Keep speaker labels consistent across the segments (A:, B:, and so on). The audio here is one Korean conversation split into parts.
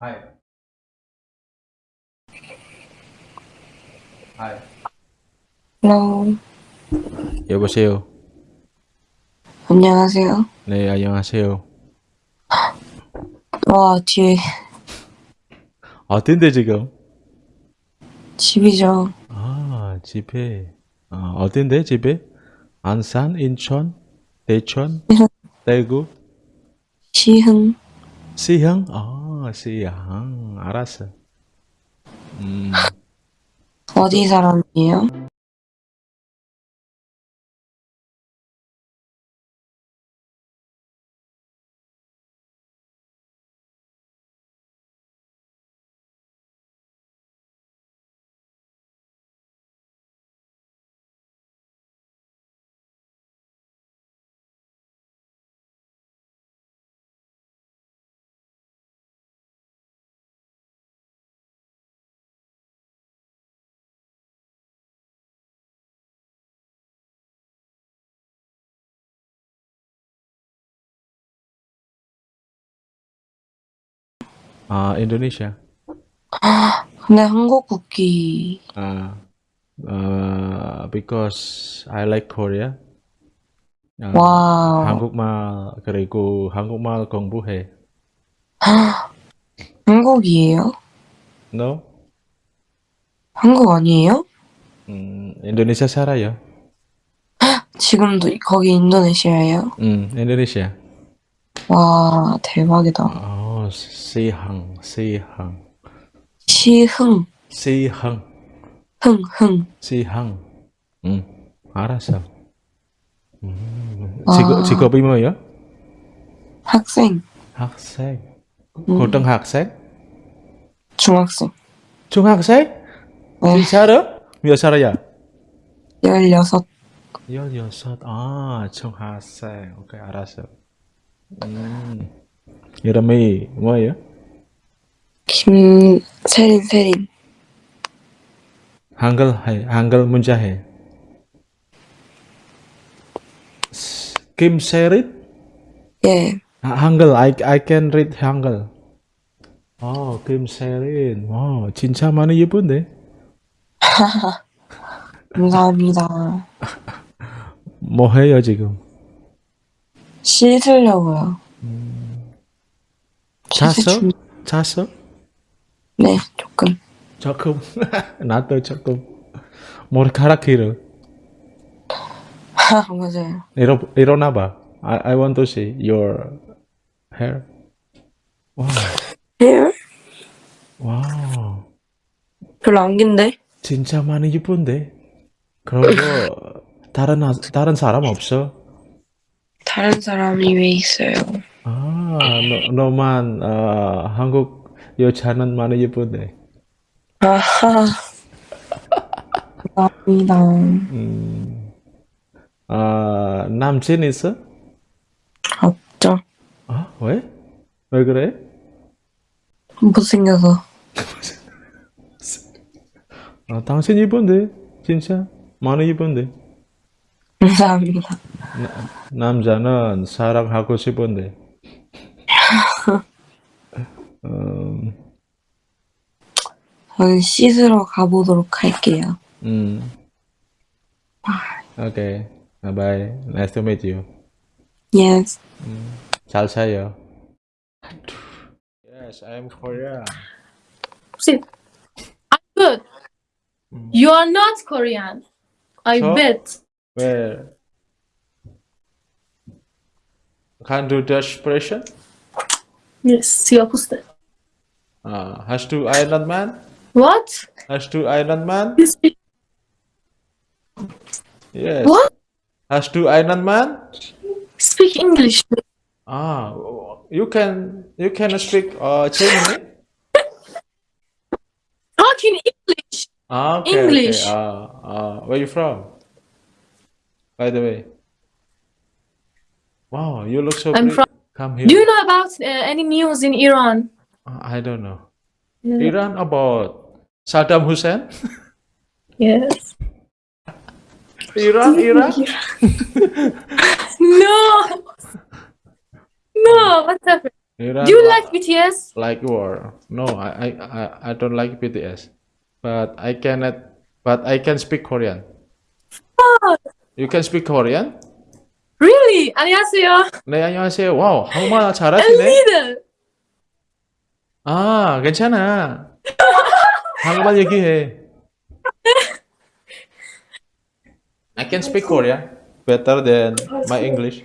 A: Hi. Hi.
B: Hello.
A: 여보세요.
B: 안녕하세요.
A: 네, 안녕하세요.
B: 와, 뒤에
A: 어딘데 지금?
B: 집이죠.
A: 아, 집에. 아, 어딘데 집에? 안산, 인천, 대천, 대구,
B: 시흥.
A: 시흥? 아, 시흥. 알았어. 음,
B: 어디 사람이에요?
A: 아, 인도네시아.
B: 근데 한국 국기.
A: 아, 어, because I like Korea. 아,
B: 와우.
A: 한국말 그리고 한국말 공부해.
B: 한국이에요?
A: No?
B: 한국 아니에요?
A: 음, 인도네시아 살아요.
B: 지금도 거기 인도네시아예요?
A: 음, 인도네시아.
B: 와, 대박이다.
A: 어, 시항. 음, 알았어. 음,
B: 아.
A: 직업, 직업이 뭐예요?
B: 학생.
A: 학생.
B: 음.
A: 고등학생?
B: 중학생.
A: 중학생?
B: 네.
A: 진짜로? 몇 살이야?
B: 16.
A: 16. 아, 중학생. 오케이, 알았어. 음, 이름이 뭐예요?
B: 김세린, 세린.
A: 한글 해, 한글 문자 해. 김세릿?
B: 예.
A: 아, 한글, I, I can read 한글. 어, 김세린. 와, 진짜 많이 예쁜데?
B: 감사합니다.
A: 뭐 해요, 지금?
B: 씻으려고요. 씻을
A: 잤어?
B: 준-
A: 잤어?
B: 네, 조금.
A: 조금. 나도 조금. 머리카락 길어.
B: 맞아요.
A: 일어, 일어나봐. I, I want to see your hair. 와,
B: 헤어?
A: 와.
B: 별로 안 긴데?
A: 진짜 많이 예쁜데? 그리고 다른, 아- 다른 사람 없어?
B: 다른 사람이 왜 있어요?
A: 아, 너, 너만 어, 한국 여자는 많이 예쁜데.
B: 아하. 감사합니다.
A: 음, 아, 남친 있어?
B: 없죠.
A: 아, 왜? 왜 그래?
B: 못생겨서.
A: 아, 당신 예쁜데, 진짜 많이 예쁜데.
B: 감사합니다.
A: 남자는 사랑하고 싶은데. 음,
B: 저는 씻으러 가보도록 할게요.
A: 음. 오케이, bye bye. Nice to meet you.
B: Yes.
A: 잘 사요. Yes, I'm Korea.
C: See, I'm good. You are not Korean. I
A: So?
C: bet.
A: Where? Can do Dutch expression?
C: Yes, posted.
A: Uh, has to Iron Man?
C: What?
A: Has to Iron Man? Yes.
C: what?
A: Has to Iron Man?
C: Speak English.
A: Ah, you can you can speak uh Chinese?
C: Talk in English.
A: Ah, okay,
C: English.
A: okay. Uh, uh, where you from? By the way. Wow, you look so
C: I'm
A: pretty.
C: from-
A: Come here.
C: Do you know about uh, any news in Iran?
A: Uh, I don't know. Iran about Saddam Hussein?
C: Yes.
A: Iran, Iran?
C: No. No. what's happened?
A: Iran
C: Do you
A: li-
C: like BTS?
A: like war? No, I, I, I, I don't like BTS, but I cannot. But I can speak Korean. You can speak Korean?
C: Really? 안녕하세요.
A: 네, 안녕하세요. 와우, 한국말
C: A
A: 잘하시네.
C: little.
A: 아, 괜찮아. 한국말 얘기해. I can speak Korean better than my English.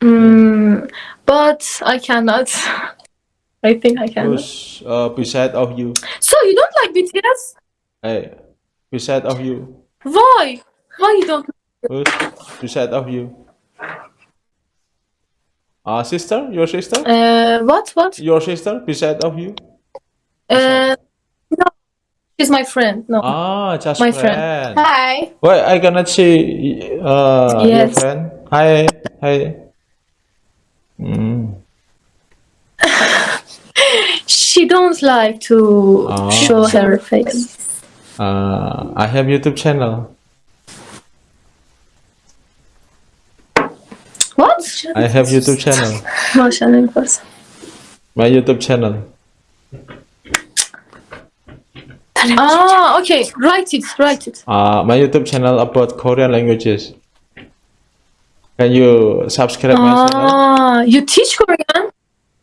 C: Mm, but I cannot. I think I cannot.
A: Who's uh, beside of you?
C: So you don't like BTS?
A: Hey, beside of you.
C: Why? Why you don't?
A: Who's beside of you? Uh, sister? Your sister?
C: Uh, what? What?
A: Your sister beside of you?
C: Uh, no. She's my friend. No.
A: Ah, just
C: My
A: friend.
C: friend. Hi.
A: Wait, I cannot see uh, your friend. Hi, hi. Mm.
C: She don't like to
A: Ah.
C: show her face.
A: Uh, I have YouTube channel.
C: What?
A: I have YouTube channel.
C: Maşallah person.
A: My YouTube channel.
C: Ah, okay. Write it. Write it.
A: Uh, my YouTube channel about Korean languages. Can you subscribe my channel?
C: Ah, you teach Korean?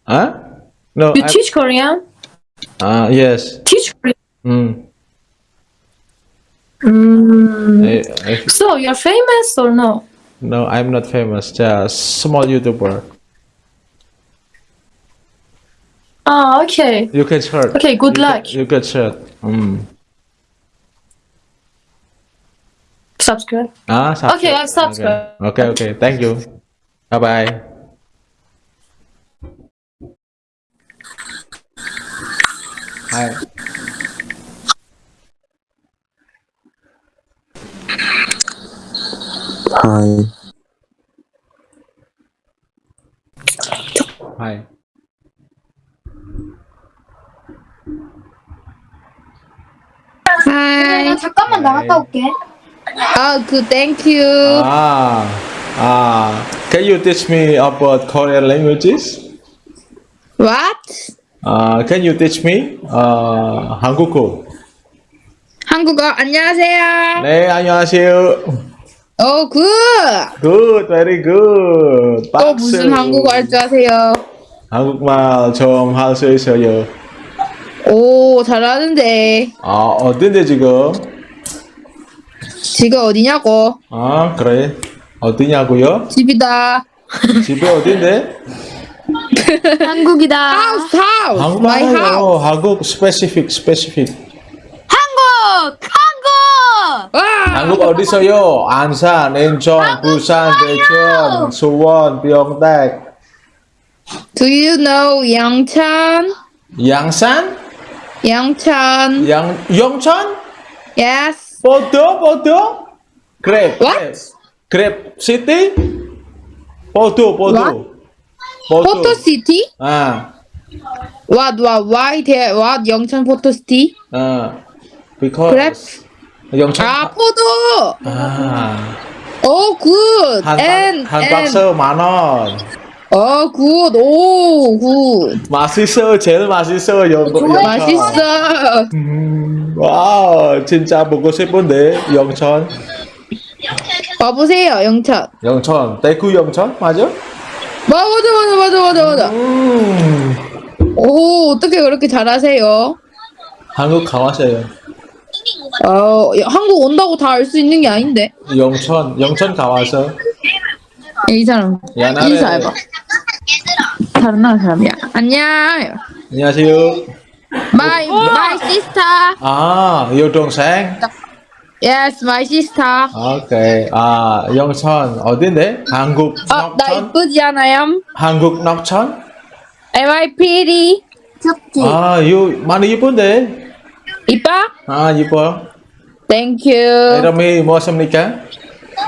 A: Huh? No.
C: You
A: I-
C: teach Korean?
A: Uh, yes.
C: Teach Korean.
A: Mm.
C: Mm.
A: I, I,
C: So you're famous or no?
A: No, I'm not famous. Just small YouTuber.
C: Ah, okay.
A: You can search.
C: Okay, good
A: you
C: luck.
A: Can, you can search. Mm.
C: Subscribe.
A: Ah, subscribe.
C: Okay, I've subscribed.
A: Okay, okay. okay. Thank you. Bye bye. Hi.
D: Hi.
A: Hi.
E: Hi.
F: 나 잠깐만 나갔다 올게.
E: Oh, good. Thank you.
A: Ah, ah. Can you teach me about Korean languages?
E: What?
A: Uh, can you teach me uh, 한국어?
E: 한국어 안녕하세요.
A: 네, 안녕하세요.
E: Oh, good.
A: Good, very good.
E: 또
A: 박수.
E: 무슨 한국어 할 줄 아세요?
A: 한국말 좀 할 수 있어요.
E: 오, 잘하는데.
A: 아, 어딘데 지금?
E: 지금 어디냐고?
A: 아, 그래. 어디냐고요?
E: 집이다.
A: 집이 어딘데?
F: 한국이다.
E: House, house.
A: 한국말
E: My house.
A: 한국 specific, specific.
F: 한국! 한국!
E: 와.
A: 한국 어디서요? 안산, 인천, 부산, 대전, 수원, 평택,
E: Do you know 양천?
A: 양산,
E: 양천.
A: 양, 영천,
E: Yes.
A: 포도, 포도, 그랩,
E: What?
A: 그랩, 시티, 포도, 포도,
E: What? Photo City?
A: 아,
E: What? What? Why there? What? 영천 Photo City?
A: 아, because
E: Grab?
A: 영천,
E: 아, 포도.
A: 아,
E: Oh, good.
A: 한, 한. 박스 만 원.
E: Oh, good. 오, good.
A: 맛있어, 제일 맛있어, 영, 영천.
E: 맛있어.
A: 음, 와, 진짜 먹고 싶은데, 영천.
E: 와보세요, 영천.
A: 영천, 대구 영천 맞아?
E: 맞아, 맞아, 맞아, 맞아, 맞아.
A: 음,
E: 오, 어떻게 그렇게 잘하세요?
A: 한국 가왔어요.
E: 어, 한국 온다고 다 알 수 있는 게 아닌데.
A: 영천, 영천 가와서
E: 이 사람
A: 옛날에
E: 인사해봐. 다른 나라 사람이야. 안녕.
A: 안녕하세요.
E: My my sister.
A: 아, 여동생.
E: Yes, my sister.
A: 오케이. 아, 영천 어딘데? 한국
E: 어, 나
A: 녹천?
E: 이쁘지 않아요?
A: 한국 녹천?
E: Am I pretty?
A: 아, 유 많이 이쁜데?
E: 이뻐?
A: 아, 이뻐.
E: Thank you.
A: 이름이 무엇입니까?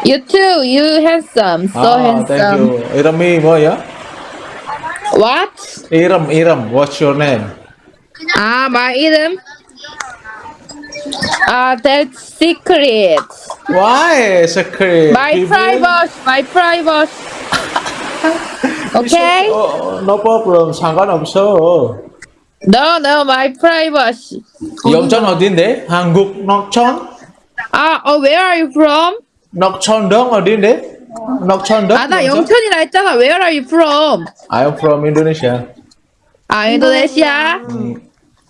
E: You too. You handsome. So
A: 아,
E: handsome.
A: thank you. 이름이 뭐야?
E: What?
A: 이름, 이름. What's your name?
E: 아, my 이름? 아, that's secret.
A: Why secret?
E: My
A: People-
E: private. My private. Okay?
A: 어, no problem. 상관없어.
E: No, no, my privacy.
A: 영천 어딘데? 한국 녹천?
E: 아, 어, where are you from?
A: 녹천동 어딘데? 녹천동?
E: 아, 나 영천이라 했잖아. Where are you from?
A: I am from Indonesia.
E: 아, 인도네시아.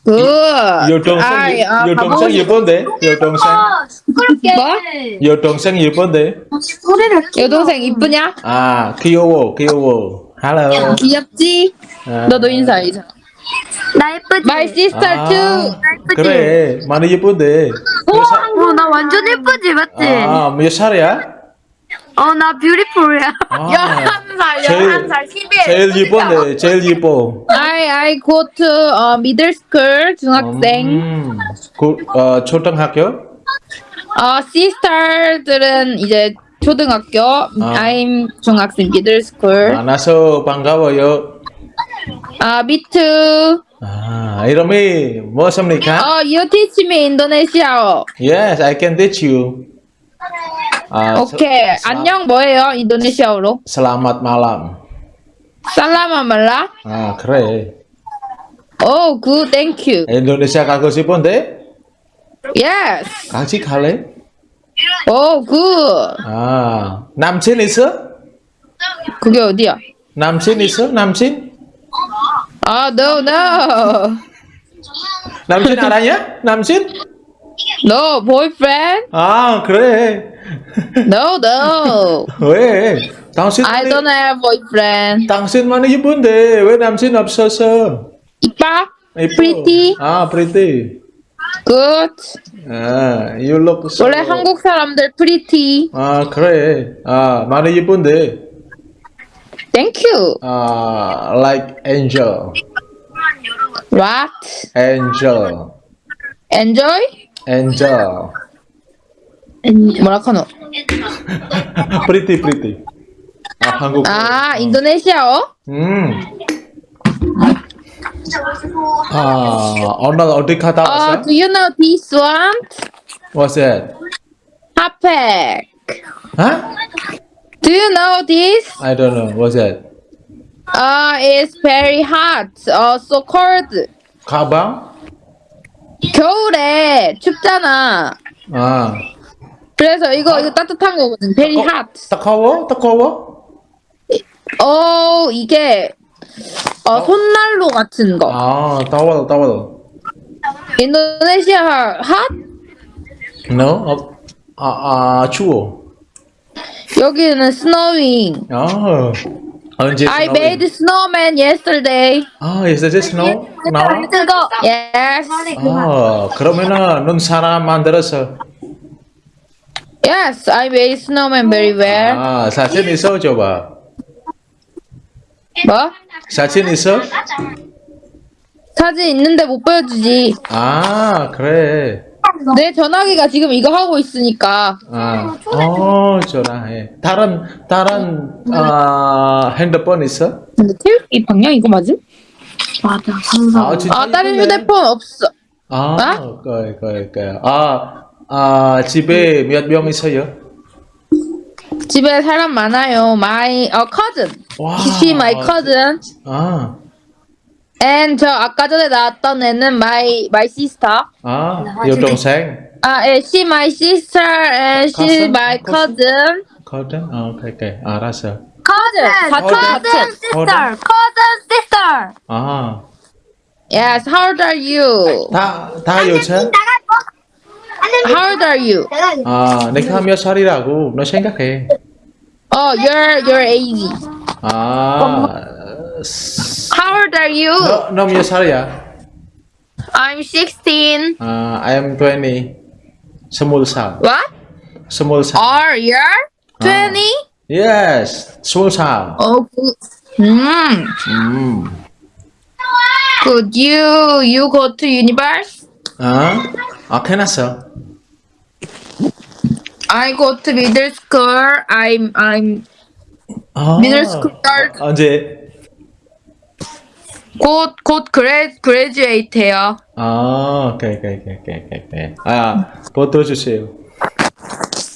E: good.
A: 여동생,
E: 아이, 아, 싶-
A: 예쁜데? 여동생?
F: 시끄럽게.
E: 뭐?
A: 여동생 예쁜데?
E: 여동생 이쁘냐?
A: 아, 귀여워, 귀여워. Hello.
E: 귀엽지?
A: 아,
E: 너도 인사해줘.
F: 나 예쁘지?
E: My sister
A: 아,
E: too.
A: 그래, 많이 예쁜데. 몇 살-
F: 어, 나 완전 예쁘지, 맞지?
A: 아, 몇 살이야?
F: 어, 나 뷰티풀이야.
A: 아,
E: 열한 살,
A: 제일-
E: 열한 살, 11.
A: 제일 예쁜데, 제일 예뻐.
E: I I go to uh, middle school 중학생.
A: 음, 그, 어, 초등학교?
E: 어 sister들은 이제 초등학교. I'm 중학생 middle school.
A: 만나서 반가워요.
E: 아 me too.
A: 아, 이름이 무엇입니까?
E: 어 you teach me 인도네시아어.
A: Yes, I can teach you. 아,
E: 오케이.
A: 서-
E: 안녕 뭐예요 인도네시아어로?
A: Selamat malam.
E: Selamat malam.
A: 아, 그래.
E: Oh good thank you.
A: 인도네시아 가고 싶은데?
E: Yes.
A: 같이 갈래?
E: Oh good.
A: 아, 남친 있어?
E: 그게 어디야?
A: 남친 있어? 남친?
E: 아 no no.
A: 남친 알아냐? 남친?
E: No boyfriend?
A: 아, 그래.
E: No no.
A: 왜? 당신
E: I don't have boyfriend.
A: 당신만이 예쁜데 왜 남친 없었어?
E: 이빠?
A: 이뻐.
E: Pretty?
A: 아, pretty.
E: Good.
A: 아, you look so.
E: 원래 한국 사람들 pretty.
A: 아, 그래. 아, 많이 예쁜데.
E: Thank you.
A: 아, like angel.
E: What?
A: angel.
E: Enjoy?
A: angel.
E: 뭐라 카노?
A: pretty, pretty. 아, 한국.
E: 아 인도네시아어?
A: 음. 아, 오늘 어디 갔다
E: 어,
A: 왔어?
E: do you know this one?
A: What's that?
E: 핫팩.
A: Huh?
E: Do you know this?
A: I don't know. What's that?
E: Uh, it's very hot. Uh, so cold.
A: 가방?
E: 겨울에 춥잖아.
A: 아,
E: 그래서 이거 이거 따뜻한 거거든. Very hot.
A: 따가워? 따가워?
E: 어 이게 어 손난로 같은 거.
A: 아, 따워, 따워.
E: 인도네시아 hot?
A: No? 어, 아, 아, 추워.
E: 여기는 snowing.
A: 아, 언제
E: I made snowman yesterday.
A: 아, yesterday snow? Now?
F: 뜨거.
E: Yes.
A: 아, 그러면은 넌 사람 만들었어.
E: Yes, I made snowman very well.
A: 아, 사진 있어 줘봐.
E: 뭐?
A: 사진 있어?
E: 사진 있는데 못 보여주지.
A: 아, 그래.
E: 내 전화기가 지금 이거 하고 있으니까.
A: 아, 어, 전화해. 다른 다른 아 핸드폰 있어?
E: 근데 태우기 방향 이거 맞음?
F: 맞아.
A: 아, 진짜
E: 아 다른
A: 이쁘네.
E: 휴대폰 없어.
A: 아,
E: 어?
A: 그래, 그래, 그래. 아, 아, 집에 몇 명 있어요?
E: 집에 사람 많아요. My 어 cousin.
A: 와.
E: She my cousin.
A: 아,
E: And 저 아까 전에 나왔던 애는 my my sister.
A: 아, 여동생.
E: 아, 예, she my sister and she
A: Cousin?
E: my cousin.
A: 거든? 아, 오케이, 오케이. 알았어.
E: cousin.
A: cousin.
F: sister, cousin sister.
A: 아,
E: Yes, how old are you?
A: 다, 다 여자?
E: How old are you?
A: 아, 내가 몇 살이라고? 너 생각해.
E: Oh, you're you're 80.
A: 아,
E: are you?
A: 너, 너몇 살이야?
E: I'm 16.
A: 아, I am 20. 스물 살.
E: What?
A: 스물 살.
E: Are you 20?
A: Yes, 스물 살.
E: Oh, good. Mm.
A: 음.
E: Could you you go to universe?
A: 아, 아, 끝났어.
E: I go to middle school. I'm I'm
A: 아,
E: middle school girl.
A: 언제?
E: 곧 곧 그레 graduate해요.
A: 아, 오케이, 오케이, 오케이, 오케이, 오케이. 아, 포토 주세요.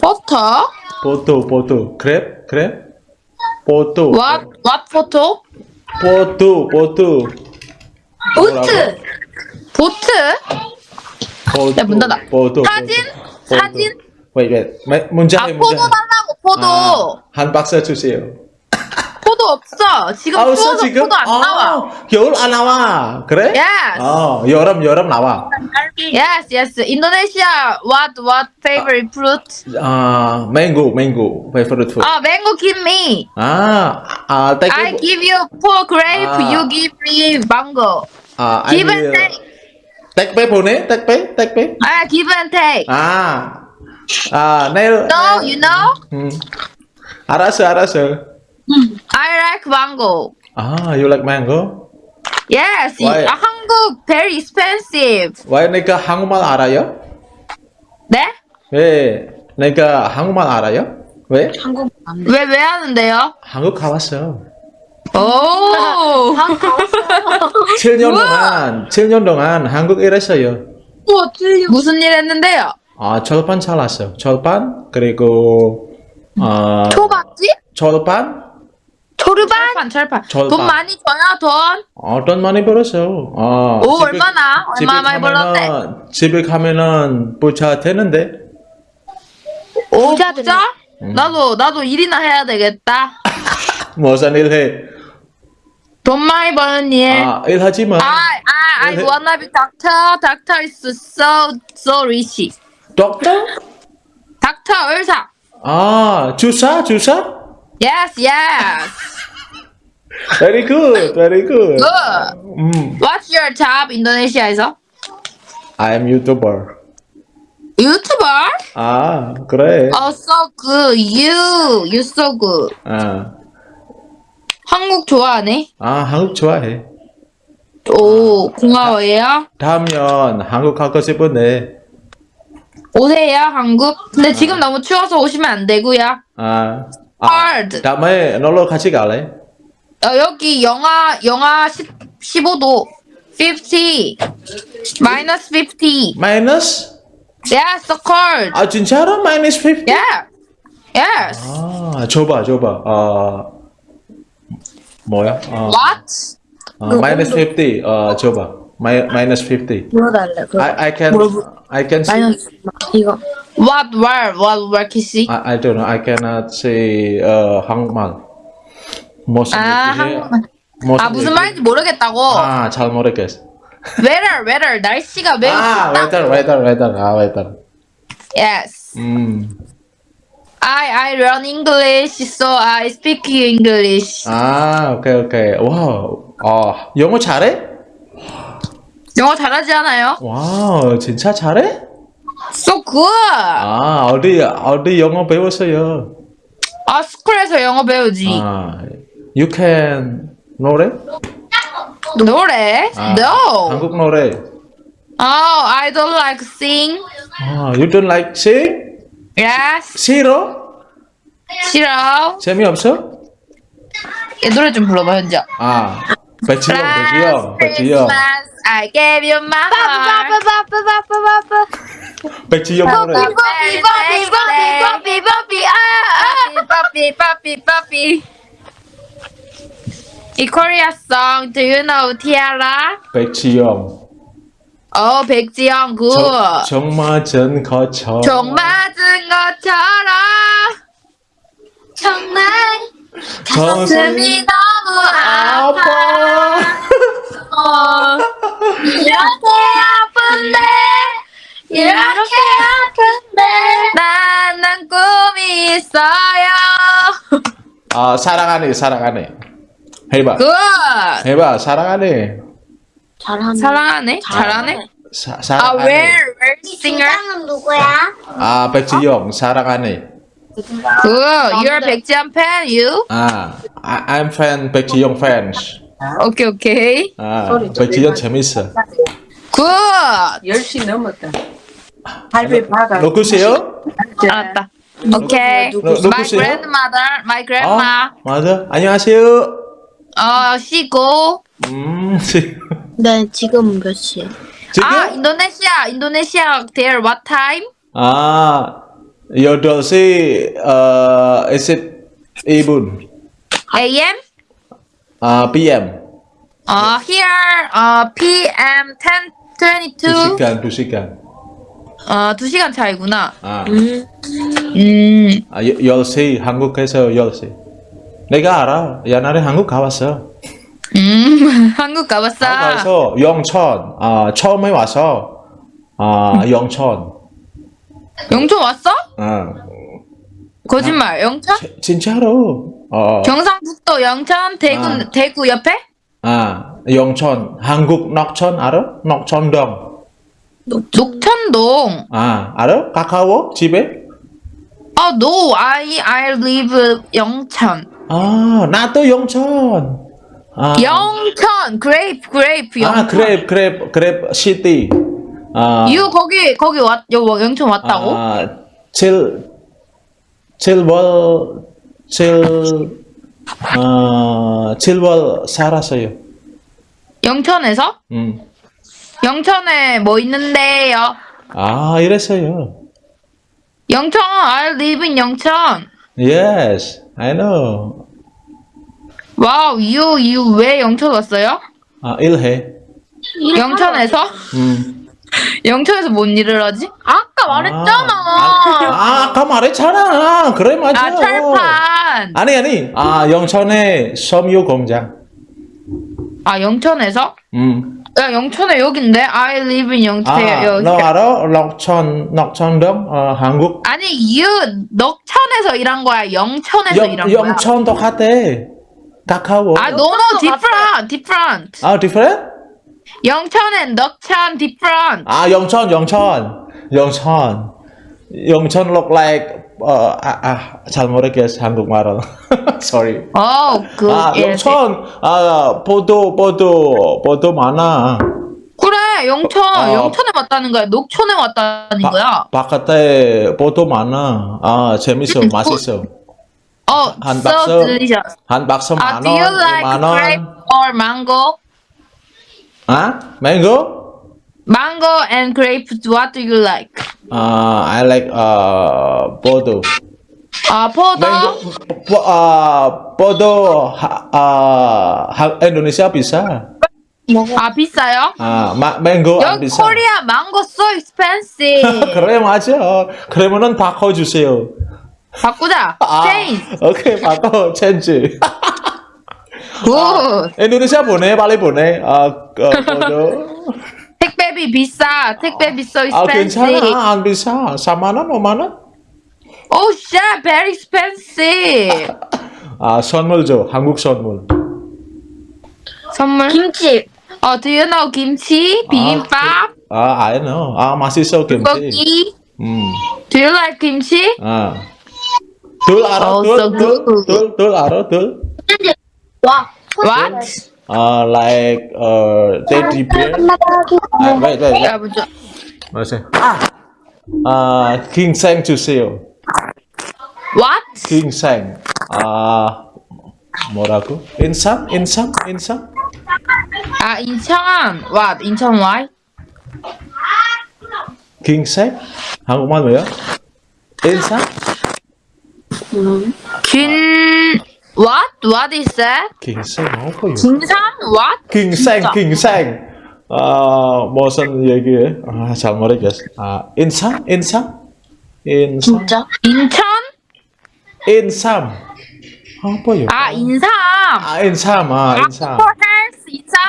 E: 버터?
A: 포토, 포토. 그랩? 그랩? 포토.
E: What what?
A: 포토, 포토.
C: 보트.
E: 보트?
A: 포토.
E: 야, 문 닫아.
A: 포토.
E: 사진?
A: 포토.
E: 사진?
A: Wait, wait. 마- 문제
E: 아
A: 해,
E: 포도
A: 문제.
E: 달라고 포도.
A: 아, 한 박스 주세요.
E: 포도 없어. 지금
A: 아, 없어,
E: 추워서
A: 지금?
E: 포도 안 나와.
A: 아, 겨울 안 나와. 그래?
E: Yes.
A: 어, 여름, 여름 나와.
E: Yes, yes. Indonesia. What what favorite fruit?
A: 아, mango, mango. favorite food.
E: Ah, mango give me.
A: 아, 아, take
E: I give you four grape.
A: Ah.
E: You give me mango.
A: 아, I
E: Give and
A: will-
E: take.
A: 택배 보내? 택배? 택배?
E: Ah, give and take.
A: 아, 아, 내일.
E: No, you know?
A: 음. 알았어, 알았어.
E: I like mango.
A: 아, you like mango?
E: Yes.
A: Why?
E: 아, 한국 very expensive.
A: 왜 내가 한국말 알아요?
E: 네?
A: 왜 내가 한국말 알아요? 왜?
E: 왜왜 하는데요?
A: 한국 가봤어.
E: 오.
A: 7년 동안, 7년 동안 한국 일했어요.
E: 무슨 일 했는데요?
A: 아, 절반 잘랐어. 절반? 그리고, 어,
E: 초밥집?
A: 절반?
E: 초르반? 철판, 철판.
A: 철판.
E: 돈 많이 줘요, 돈?
A: 어, 돈 많이 벌었어. 어,
E: 오,
A: 집에-
E: 얼마나? 얼마 많이 벌었대?
A: 집에 가면은 부자 되는데.
E: 오, 진짜? 나도, 나도 일이나 해야 되겠다.
A: 무슨 일 해?
E: 돈 많이 버는 일.
A: 아, 일하지 마.
E: I, I, I wanna be doctor. Doctor is so, so rich.
A: doctor?
E: 닥터, 의사.
A: 아, 주사? 주사?
E: Yes, yes.
A: Very good, very good.
E: Good.
A: 음,
E: What's your job 인도네시아에서?
A: I am YouTuber.
E: 유튜버?
A: 아, 그래.
E: Oh, so good. You, you so good.
A: 아,
E: 한국 좋아하네.
A: 아, 한국 좋아해.
E: 오, 고마워요.
A: 다음엔 한국 가고 싶은데,
E: 오세요, 한국. 근데 지금 너무 추워서 오시면 안 되고요.
A: 아, 아,
E: Hard.
A: 다음에 놀러 같이 갈래?
E: 어, 여기 영하, 영하 10, 15도. 50. 마이너스 50.
A: 마이너스?
E: Yes, so cold.
A: 아, 진짜로? 마이너스 50?
E: Yeah. Yes.
A: 아, 줘봐, 줘봐. 아, 뭐야? 어,
E: What?
A: 어, 마이너스 50. 어, 줘봐. 마이, 마이너스 50.
B: 물어달래. 그
A: I, I can, I can see.
B: 마이너스 이거.
E: What word? What word 키시?
A: I, I don't know. I cannot say uh, 한국말. 무슨
E: 아? 한국말.
A: 무슨
E: 아, 무슨? 말인지 모르겠다고.
A: 아, 잘 모르겠어.
E: Weather, weather. 날씨가 매우
A: 아,
E: 춥다.
A: weather, weather, weather. 아, weather.
E: Yes.
A: 음.
E: I I learn English, so I speak English.
A: 아, 오케이, 오케이. wow. 아, 영어 잘해?
E: 영어 잘하지 않아요?
A: wow, 진짜 잘해?
E: So good.
A: 아, 어디, 어디 영어 배웠어요?
E: 아, school에서 영어 배우지.
A: 아, you can 노래?
E: 노래?
A: 아,
E: No.
A: 한국 노래.
E: Oh, I don't like sing.
A: 아, you don't like sing?
E: Yes.
A: 싫어?
E: 싫어.
A: 재미없어?
E: 얘 노래 좀 불러봐, 현지야.
A: 아, 백지영, 백지영.
E: Christmas, I gave you my heart.
A: 백지영 노래.
E: Happy birthday.
F: 비버비
E: Papi, papi, papi. 이 Korea song, do you know Tiara?
A: 백지영.
E: 어, 백지영, good.
A: 총, 총 맞은 것처럼.
E: 총 맞은 것처럼
F: 정말
A: 가슴이
E: 너무
A: 아파.
E: 어,
F: 이렇게 아픈데 이렇게 아픈데
E: 난, 난 꿈이 있어요.
A: 아, 사랑하네, 사랑하네. 해봐.
E: 굿.
A: 해봐, 사랑하네.
B: 잘하네.
E: 사랑 안 해? 잘하네?
A: 사,
E: 아,
A: 사랑 안 해.
E: where, where singer?
F: 누구야?
A: 아, 백지영, 사랑 안 해.
E: Good. You're 백지영 fan, you?
A: 아, I, I'm fan, 백지영 fans.
E: 오케이, 오케이.
A: 아, 백지영 재밌어.
E: Good.
D: 10시 넘었다. 할배 받아.
A: 누구세요?
E: 알았다. 오케이.
A: 누-
E: My grandmother, my grandma.
A: 아, 맞아. 안녕하세요.
E: 어, 쉬고.
A: 음,
B: 네, 지금 몇 시에?
A: 지금?
E: 아, 인도네시아, 인도네시아, there what time?
A: 아, 8시, 어, 22분.
E: a.m.
A: 아, PM.
E: 어, here 어, p.m. 10:22.
A: 두 시간, 두 시간.
E: 어, 2시간 차이구나.
A: 아,
B: 음.
E: 음.
A: 아 10시, 한국에서 10시. 내가 알아. 옛날에 한국 가봤어.
E: 음. 한국 가봤어.
A: 가서 영천, 아, 처음에 와서, 아, 영천.
E: 영천 왔어?
A: 아,
E: 거짓말. 영천?
A: 지- 진짜로. 어,
E: 경상북도 영천 대구
A: 아.
E: 대구 옆에?
A: 아, 영천, 한국 녹천 알아? 녹천동.
E: 녹천동.
A: 아, 알아? 가까워? 집에?
E: 어, no, I I live 영천.
A: 아, 나도 영천. 아,
E: 영천, grape, grape, 영천.
A: 아, 그랩, 그랩, 그랩 시티. 아,
E: You 거기 거기 왔, 여 영천 왔다고?
A: 아, 칠, 칠월, 칠, 어, 칠월 살았어요.
E: 영천에서?
A: 음.
E: 영천에 뭐 있는데요?
A: 아, 이랬어요.
E: 영천, I live in 영천.
A: Yes, I know.
E: 와우, you you 왜 영천 왔어요?
A: 아, 일해.
E: 영천에서?
A: 음.
E: 영천에서 뭔 일을 하지?
B: 아까 말했잖아.
A: 아, 아 까 말했잖아. 그래, 맞아.
E: 아, 철판.
A: 아니, 아니. 아, 영천에 섬유 공장.
E: 아, 영천에서?
A: 음.
E: 야, 영천에 여긴데? I live in 영천.
A: 아,
E: 여기.
A: 너 알아? 녹천, 녹천동? 어, 한국?
E: 아니, you 녹천에서 일한 거야? 영천에서
A: 영,
E: 일한 거야?
A: 영천 똑같아. 가까워.
E: 아, no, different, different.
A: 아, different?
E: 영천 and 녹천 different.
A: 아, 영천, 영천. 영천. 영천 look like, 어, 아, 아, 잘 모르겠어, 한국말은. Sorry.
E: 어, 그,
A: 아,
E: 예,
A: 영천, 아, 보도, 보도, 보도 많아.
E: 그래, 영천,
A: 어.
E: 영천에 왔다는 거야. 녹천에 왔다는
A: 바-
E: 거야.
A: 바깥에 보도 많아. 아, 재밌어, 맛있어.
E: 어,
A: 한
E: so
A: 박스,
E: delicious.
A: 한 박스
E: 아,
A: 만
E: do you
A: 원,
E: like
A: 만
E: grape
A: 원.
E: or mango?
A: 아, mango?
E: Mango and grapes, what do you like?
A: 아, I like, 아, 보도.
E: 아, 포도?
A: Mango, 보, 아, 하, 아, 하, 인도네시아 비싸.
E: 아, 비싸요?
A: 아, 마, 망고 안 비싸.
E: 코리아 망고 so expensive.
A: 그래, 맞아. 그러면은 바꿔주세요.
E: 바꾸자.
A: 아,
E: change.
A: 오케이, 바꿔, change.
E: Good.
A: 인도네시아 보내, 빨리 보내. 아, 어.
E: 택배비 비싸. 택배비 so
A: 아,
E: expensive.
A: 괜찮아. 안 비싸. 4만 원, 5만 원?
E: Oh shit, very expensive.
A: 아, 선물 줘. 한국 선물.
E: 선물?
B: 김치.
E: 어, do you know 김치? 비빔밥?
A: 아, I know. 아, 맛있어, 김치.
E: 고기?
A: 음,
E: Do you like 김치?
A: 아. 둘 알아?
E: Oh,
A: 둘,
E: so
A: 둘,
E: good.
A: 둘, 둘 알아? 둘?
B: 와.
E: What?
A: Uh, like uh, teddy bear. Uh, wait, wait, wait.
E: 야, 먼저.
A: Masih. Uh, ginseng 주세요.
E: What?
A: ginseng. 아 뭐라고? 인삼? 인삼? 인삼?
E: 아, 인천. What? 인천 why?
A: ginseng? 한국말 뭐야? 인삼?
E: 긴 What? What is that?
A: ginseng 뭐고요?
E: 진산? What?
A: ginseng,
E: 진짜.
A: ginseng. 아 무슨 얘기해? 아잘 모르겠어. 아 인삼? 인삼? 인삼?
B: 진짜?
E: 인천?
A: 인삼. 아 뭐요?
E: 아, 인삼.
A: 아 인삼. 아 인삼.
E: 헬스 인삼?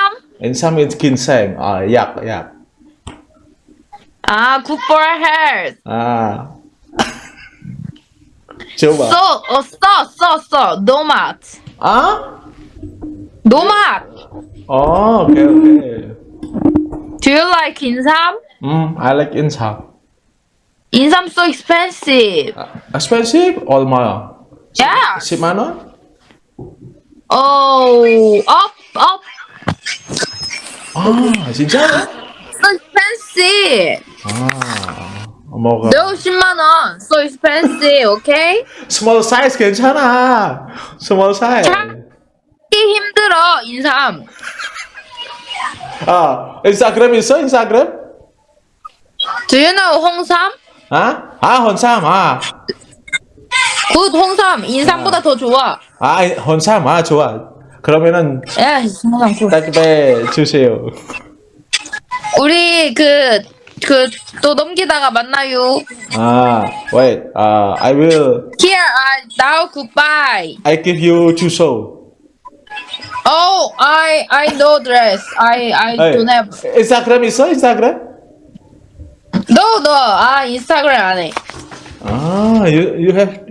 A: 인삼 is ginseng. 아 약, 약.
E: 아, good for health.
A: 아. 줘봐.
E: 써, 어, 써, 써, 써. 노맛.
A: 아?
E: 노맛.
A: 어, 오케이, 오케이.
E: Do you like 인삼?
A: 음, I like 인삼.
E: 인삼 so expensive.
A: 아, expensive? 얼마야?
E: Yeah.
A: 10만 원?
E: Oh, up, up.
A: 아, 진짜?
E: So expensive.
A: 아, 뭐가?
E: 너 10만 원. So expensive, okay?
A: small size 괜찮아. small size.
E: 참. 힘들어, 인삼.
A: 아, 인스타그램 있어? 인스타그램?
E: Do you know 홍삼?
A: 아? 아, 혼삼. 아.
E: 굿 홍삼 인삼보다 더 좋아.
A: 아, 혼삼, 아, 좋아. 그러면은
E: 야 홍삼 굿.
A: 딱배 주세요.
E: 우리 그 그 또 넘기다가 만나요.
A: 아, wait, uh, I will,
E: Here, uh, now goodbye.
A: I give you two soul.
E: Oh, I I no dress. I I
A: Hey,
E: don't have.
A: Instagram 있어? Instagram?
E: No no. 아 인스타그램 안 해.
A: Ah, you you have